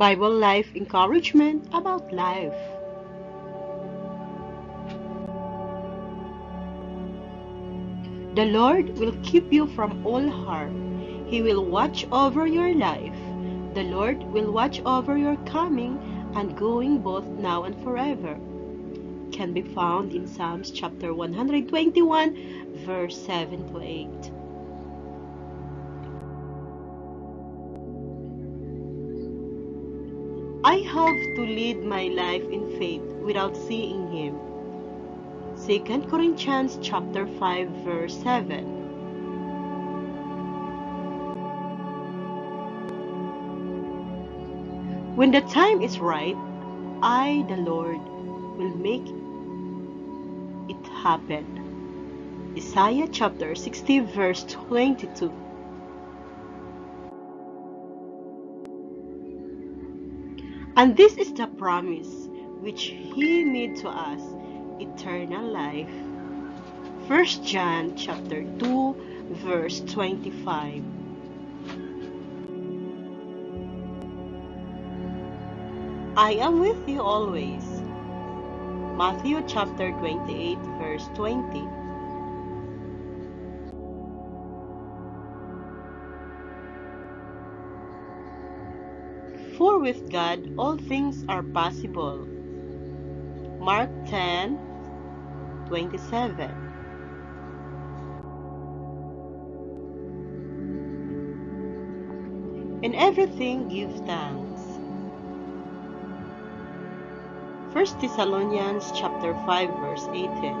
Bible Life encouragement about life. The Lord will keep you from all harm. He will watch over your life. The Lord will watch over your coming and going both now and forever. Can be found in Psalms chapter 121, verse 7 to 8. I have to lead my life in faith without seeing him. 2 Corinthians chapter 5 verse 7. When the time is right, I, the Lord, will make it happen. Isaiah chapter 60 verse 22. And this is the promise which he made to us, eternal life. 1 John chapter 2 verse 25. I am with you always. Matthew chapter 28 verse 20. For with God all things are possible. Mark 10 27. In everything give thanks. 1 Thessalonians chapter 5 verse 18.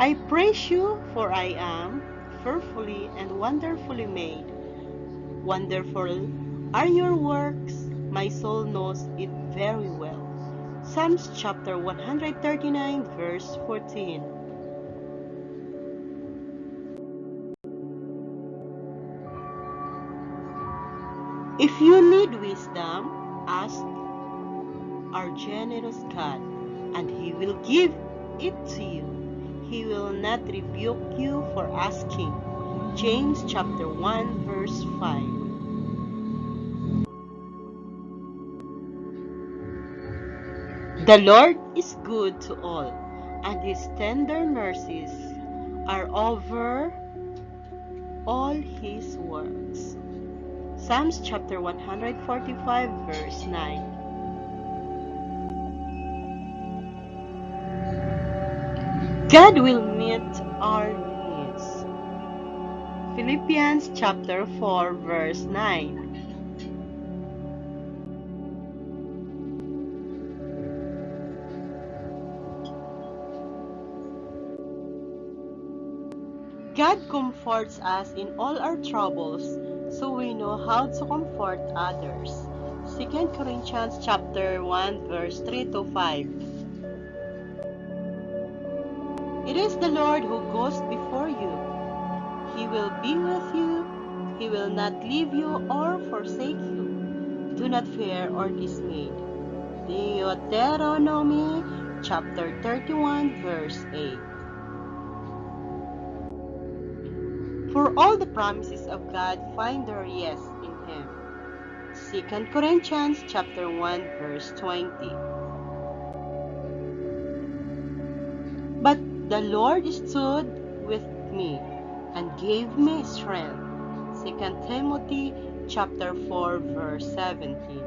I praise you for I am fearfully and wonderfully made. Wonderful are your works, my soul knows it very well. Psalms chapter 139 verse 14. If you need wisdom, ask our generous God, and He will give it to you. He will not rebuke you for asking. James chapter 1 verse 5. The Lord is good to all, and His tender mercies are over all His works. Psalms chapter 145 verse 9. God will meet our needs. Philippians chapter 4 verse 9. God comforts us in all our troubles so we know how to comfort others. 2 Corinthians chapter 1 verse 3 to 5. Is the Lord who goes before you. He will be with you. He will not leave you or forsake you. Do not fear or dismay. Deuteronomy chapter 31 verse 8. For all the promises of God find their yes in Him. 2 Corinthians chapter 1 verse 20. The Lord stood with me and gave me strength. 2 Timothy chapter 4 verse 17.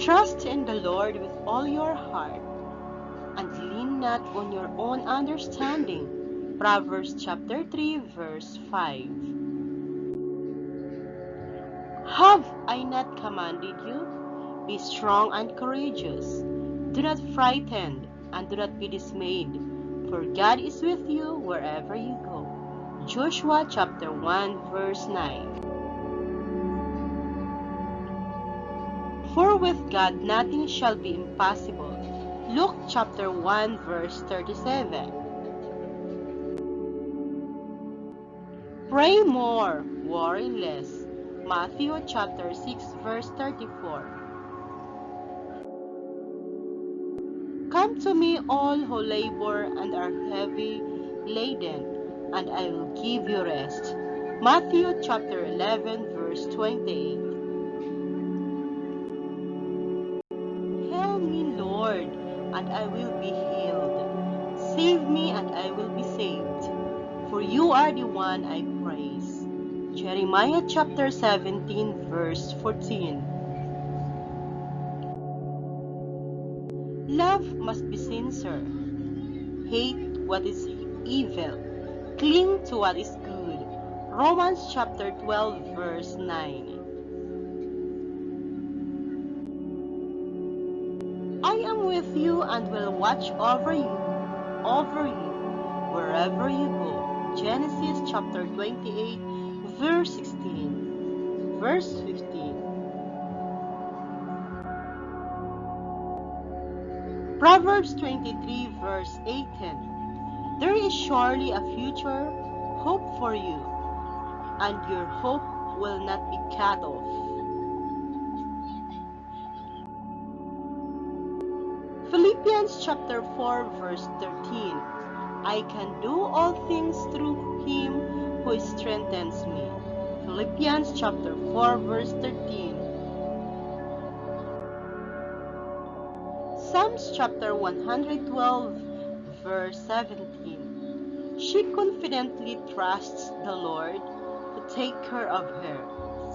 Trust in the Lord with all your heart and lean not on your own understanding Proverbs chapter 3 verse 5 Have I not commanded you? Be strong and courageous. Do not frighten and do not be dismayed, for God is with you wherever you go. Joshua chapter 1 verse 9 For with God nothing shall be impossible. Luke chapter 1 verse 37 Pray more, worry less. Matthew chapter 6 verse 34. To me all who labor and are heavy laden, and I will give you rest. Matthew chapter 11 verse 28. Hail me, Lord, and I will be healed. Save me, and I will be saved. For you are the one I praise. Jeremiah chapter 17 verse 14. Love must be sincere. Hate what is evil. Cling to what is good. Romans chapter 12 verse 9. I am with you and will watch over you, over you, wherever you go. Genesis chapter 28 verse 16. Verse 15. Proverbs 23 verse 18 There is surely a future hope for you, and your hope will not be cut off. Philippians chapter 4 verse 13 I can do all things through him who strengthens me. Philippians chapter 4 verse 13 Psalms chapter 112 verse 17 She confidently trusts the Lord to take care of her.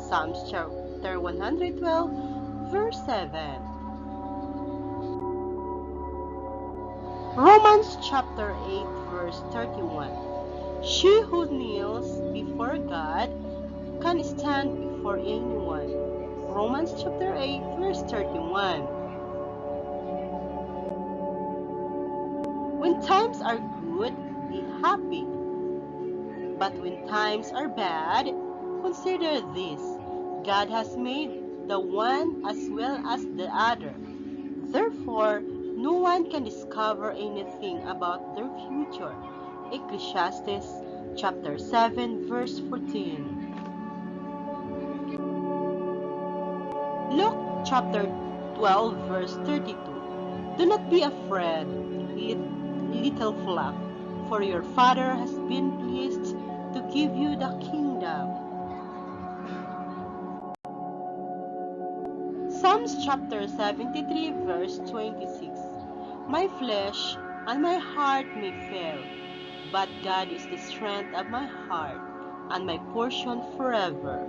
Psalms chapter 112 verse 7 Romans chapter 8 verse 31 She who kneels before God can stand before anyone. Romans chapter 8 verse 31 Times are good, be happy. But when times are bad, consider this God has made the one as well as the other. Therefore, no one can discover anything about their future. Ecclesiastes chapter 7 verse 14. Luke chapter 12 verse 32. Do not be afraid, little flock, for your Father has been pleased to give you the kingdom. Psalms chapter 73 verse 26 My flesh and my heart may fail, but God is the strength of my heart and my portion forever.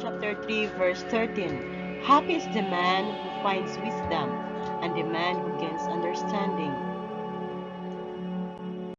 Chapter 3 verse 13 Happy is the man who finds wisdom and the man who gains understanding.